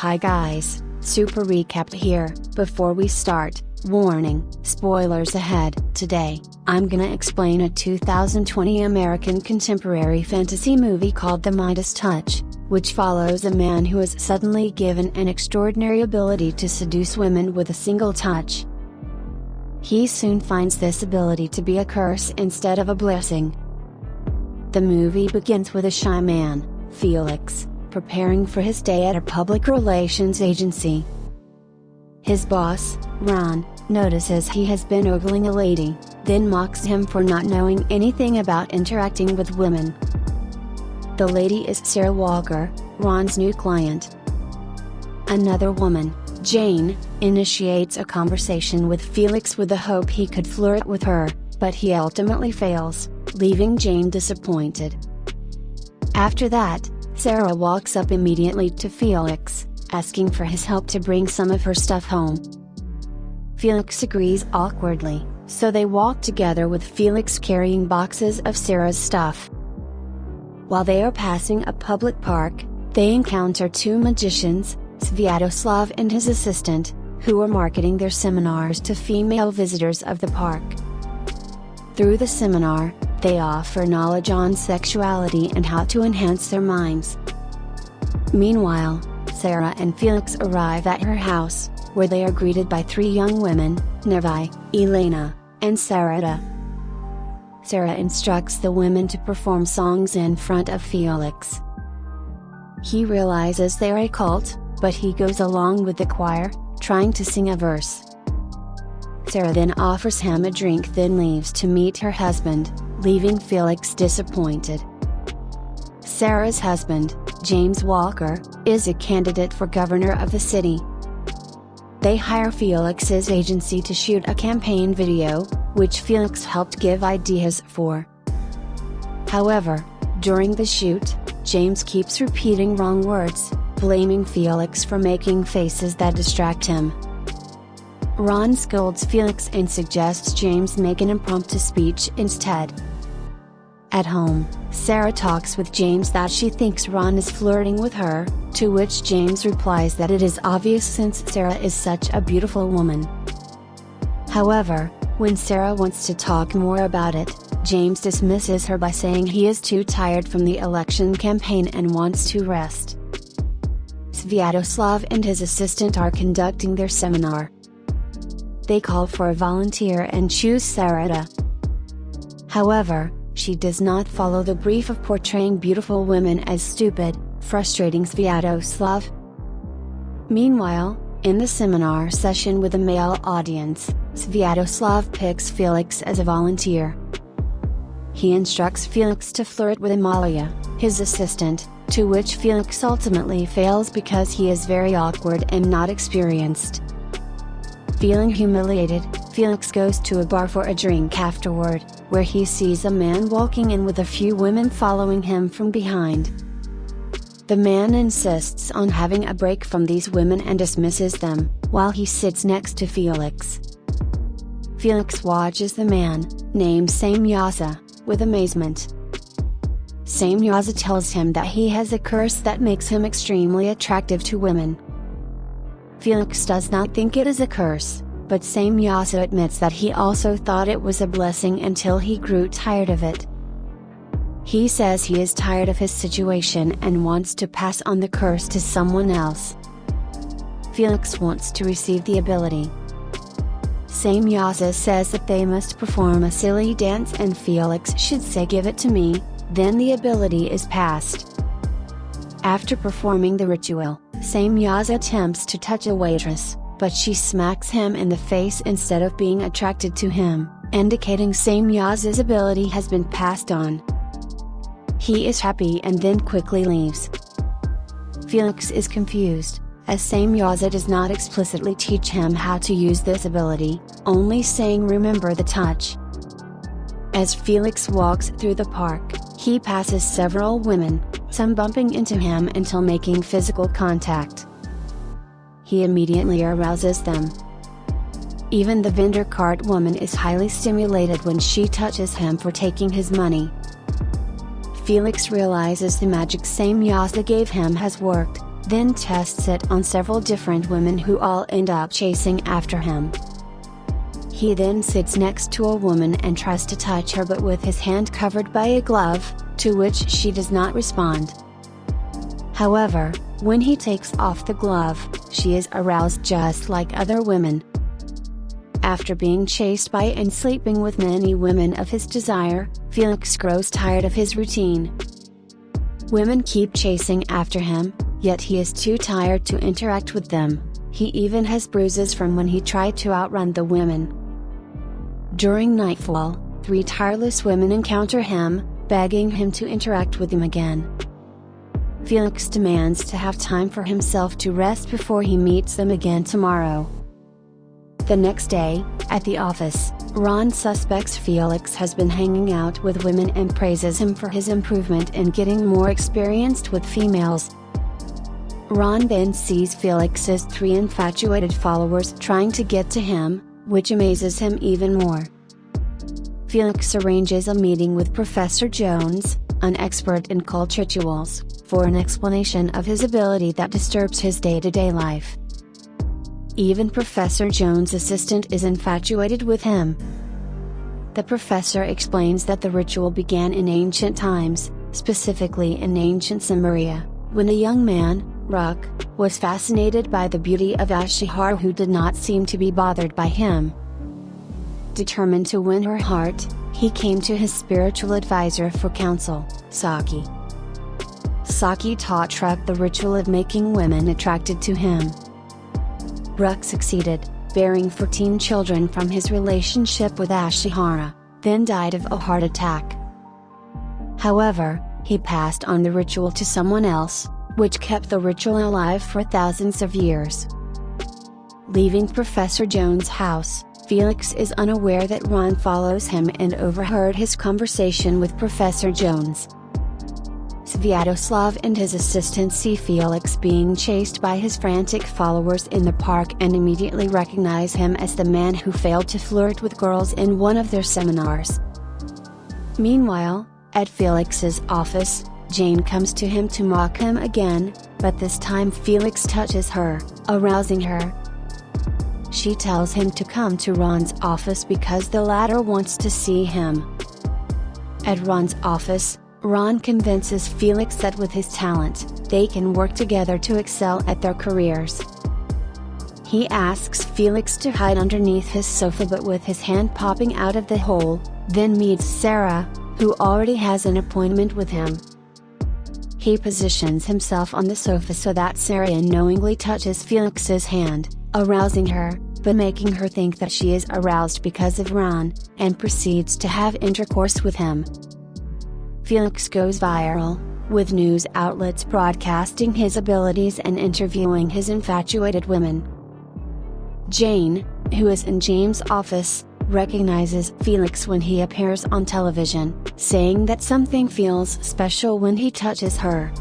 Hi guys, super recap here. Before we start, warning, spoilers ahead. Today, I'm gonna explain a 2020 American contemporary fantasy movie called The Midas Touch, which follows a man who is suddenly given an extraordinary ability to seduce women with a single touch. He soon finds this ability to be a curse instead of a blessing. The movie begins with a shy man, Felix, preparing for his day at a public relations agency. His boss, Ron, notices he has been ogling a lady, then mocks him for not knowing anything about interacting with women. The lady is Sarah Walker, Ron's new client. Another woman, Jane, initiates a conversation with Felix with the hope he could flirt with her, but he ultimately fails, leaving Jane disappointed. After that, Sarah walks up immediately to Felix, asking for his help to bring some of her stuff home. Felix agrees awkwardly, so they walk together with Felix carrying boxes of Sarah's stuff. While they are passing a public park, they encounter two magicians, Sviatoslav and his assistant, who are marketing their seminars to female visitors of the park. Through the seminar, they offer knowledge on sexuality and how to enhance their minds. Meanwhile, Sarah and Felix arrive at her house, where they are greeted by three young women, Nervi, Elena, and Sarada. Sarah instructs the women to perform songs in front of Felix. He realizes they are a cult, but he goes along with the choir, trying to sing a verse. Sarah then offers him a drink then leaves to meet her husband, leaving Felix disappointed. Sarah's husband, James Walker, is a candidate for governor of the city. They hire Felix's agency to shoot a campaign video, which Felix helped give ideas for. However, during the shoot, James keeps repeating wrong words, blaming Felix for making faces that distract him. Ron scolds Felix and suggests James make an impromptu speech instead. At home, Sarah talks with James that she thinks Ron is flirting with her, to which James replies that it is obvious since Sarah is such a beautiful woman. However, when Sarah wants to talk more about it, James dismisses her by saying he is too tired from the election campaign and wants to rest. Sviatoslav and his assistant are conducting their seminar. They call for a volunteer and choose Sarada. However, she does not follow the brief of portraying beautiful women as stupid, frustrating Sviatoslav. Meanwhile, in the seminar session with a male audience, Sviatoslav picks Felix as a volunteer. He instructs Felix to flirt with Amalia, his assistant, to which Felix ultimately fails because he is very awkward and not experienced. Feeling humiliated, Felix goes to a bar for a drink afterward, where he sees a man walking in with a few women following him from behind. The man insists on having a break from these women and dismisses them, while he sits next to Felix. Felix watches the man, named Samyaza, with amazement. Samyaza tells him that he has a curse that makes him extremely attractive to women. Felix does not think it is a curse, but Samyaza admits that he also thought it was a blessing until he grew tired of it. He says he is tired of his situation and wants to pass on the curse to someone else. Felix wants to receive the ability. Samyaza says that they must perform a silly dance and Felix should say give it to me, then the ability is passed. After performing the ritual, Samyaza attempts to touch a waitress, but she smacks him in the face instead of being attracted to him, indicating Samyaza's ability has been passed on. He is happy and then quickly leaves. Felix is confused, as Samyaza does not explicitly teach him how to use this ability, only saying remember the touch. As Felix walks through the park, he passes several women, some bumping into him until making physical contact. He immediately arouses them. Even the vendor cart woman is highly stimulated when she touches him for taking his money. Felix realizes the magic Samyaza gave him has worked, then tests it on several different women who all end up chasing after him. He then sits next to a woman and tries to touch her but with his hand covered by a glove, to which she does not respond. However, when he takes off the glove, she is aroused just like other women. After being chased by and sleeping with many women of his desire, Felix grows tired of his routine. Women keep chasing after him, yet he is too tired to interact with them, he even has bruises from when he tried to outrun the women. During nightfall, three tireless women encounter him, begging him to interact with them again. Felix demands to have time for himself to rest before he meets them again tomorrow. The next day, at the office, Ron suspects Felix has been hanging out with women and praises him for his improvement in getting more experienced with females. Ron then sees Felix's three infatuated followers trying to get to him, which amazes him even more. Felix arranges a meeting with Professor Jones, an expert in cult rituals, for an explanation of his ability that disturbs his day to day life. Even Professor Jones' assistant is infatuated with him. The professor explains that the ritual began in ancient times, specifically in ancient Samaria, when a young man, Ruck, was fascinated by the beauty of Ashihar who did not seem to be bothered by him. Determined to win her heart, he came to his spiritual advisor for counsel, Saki. Saki taught Ruck the ritual of making women attracted to him. Ruk succeeded, bearing 14 children from his relationship with Ashihara, then died of a heart attack. However, he passed on the ritual to someone else, which kept the ritual alive for thousands of years. Leaving Professor Jones' house, Felix is unaware that Ron follows him and overheard his conversation with Professor Jones. Sviatoslav and his assistant see Felix being chased by his frantic followers in the park and immediately recognize him as the man who failed to flirt with girls in one of their seminars. Meanwhile, at Felix's office, Jane comes to him to mock him again, but this time Felix touches her, arousing her. She tells him to come to Ron's office because the latter wants to see him. At Ron's office, Ron convinces Felix that with his talent, they can work together to excel at their careers. He asks Felix to hide underneath his sofa but with his hand popping out of the hole, then meets Sarah, who already has an appointment with him. He positions himself on the sofa so that Sarah unknowingly touches Felix's hand, arousing her, but making her think that she is aroused because of Ron, and proceeds to have intercourse with him. Felix goes viral, with news outlets broadcasting his abilities and interviewing his infatuated women. Jane, who is in James' office, recognizes Felix when he appears on television, saying that something feels special when he touches her.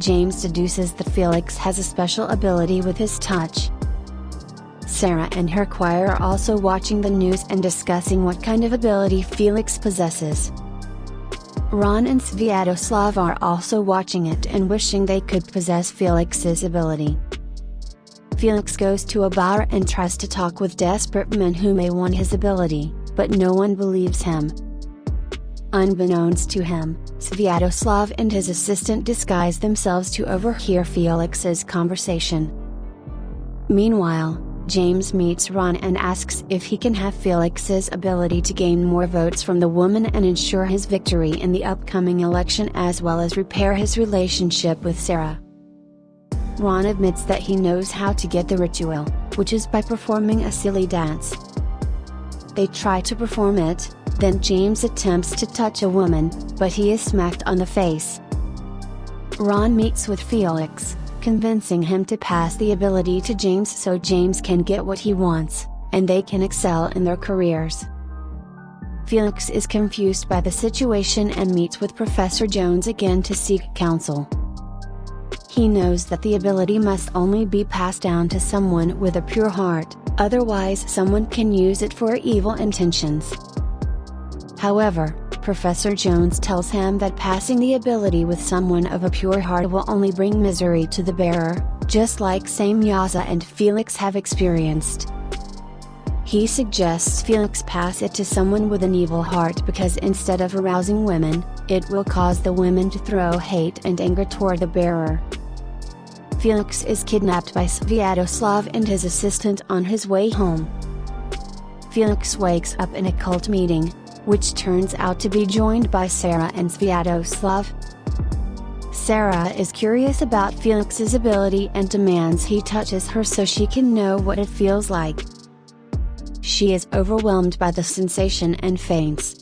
James deduces that Felix has a special ability with his touch. Sarah and her choir are also watching the news and discussing what kind of ability Felix possesses. Ron and Sviatoslav are also watching it and wishing they could possess Felix's ability. Felix goes to a bar and tries to talk with desperate men who may want his ability, but no one believes him. Unbeknownst to him, Sviatoslav and his assistant disguise themselves to overhear Felix's conversation. Meanwhile, James meets Ron and asks if he can have Felix's ability to gain more votes from the woman and ensure his victory in the upcoming election as well as repair his relationship with Sarah. Ron admits that he knows how to get the ritual, which is by performing a silly dance. They try to perform it, then James attempts to touch a woman, but he is smacked on the face. Ron meets with Felix, convincing him to pass the ability to James so James can get what he wants, and they can excel in their careers. Felix is confused by the situation and meets with Professor Jones again to seek counsel. He knows that the ability must only be passed down to someone with a pure heart, otherwise someone can use it for evil intentions. However, Professor Jones tells him that passing the ability with someone of a pure heart will only bring misery to the bearer, just like Samyaza and Felix have experienced. He suggests Felix pass it to someone with an evil heart because instead of arousing women, it will cause the women to throw hate and anger toward the bearer. Felix is kidnapped by Sviatoslav and his assistant on his way home. Felix wakes up in a cult meeting, which turns out to be joined by Sarah and Sviatoslav. Sarah is curious about Felix's ability and demands he touches her so she can know what it feels like. She is overwhelmed by the sensation and faints.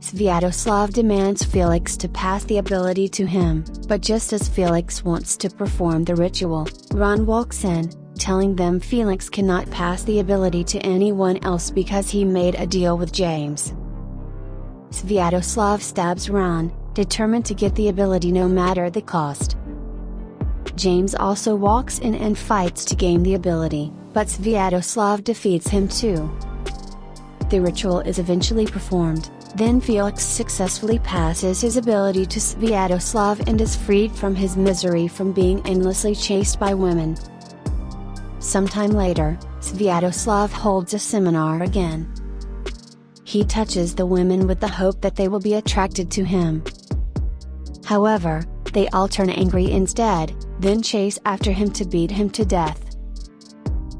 Sviatoslav demands Felix to pass the ability to him, but just as Felix wants to perform the ritual, Ron walks in, telling them Felix cannot pass the ability to anyone else because he made a deal with James. Sviatoslav stabs Ron, determined to get the ability no matter the cost. James also walks in and fights to gain the ability, but Sviatoslav defeats him too. The ritual is eventually performed, then Felix successfully passes his ability to Sviatoslav and is freed from his misery from being endlessly chased by women. Sometime later, Sviatoslav holds a seminar again. He touches the women with the hope that they will be attracted to him. However, they all turn angry instead, then chase after him to beat him to death.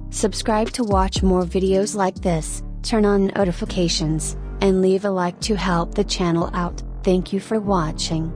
Subscribe to watch more videos like this, turn on notifications, and leave a like to help the channel out. Thank you for watching.